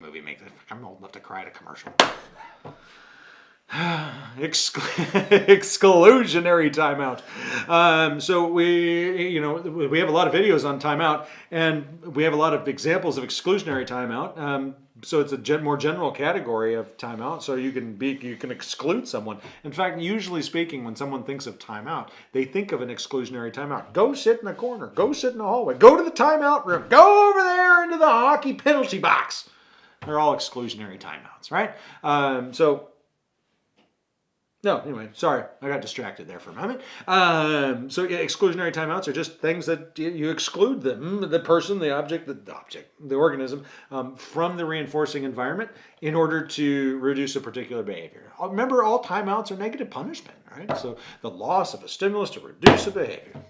movie makes it. I'm old enough to cry at a commercial. Exclu- exclusionary timeout. Um, so we, you know, we have a lot of videos on timeout, and we have a lot of examples of exclusionary timeout. Um, so it's a gen- more general category of timeout. So you can be, you can exclude someone. In fact, usually speaking, when someone thinks of timeout, they think of an exclusionary timeout. Go sit in a corner. Go sit in the hallway. Go to the timeout room. Go over there into the hockey penalty box. They're all exclusionary timeouts, right? Um, so no, anyway, sorry, I got distracted there for a moment. Um, so yeah, exclusionary timeouts are just things that you, exclude them, the person, the object, the, the object, the organism, um, from the reinforcing environment in order to reduce a particular behavior. Uh, Remember, all timeouts are negative punishment, right? So the loss of a stimulus to reduce a behavior.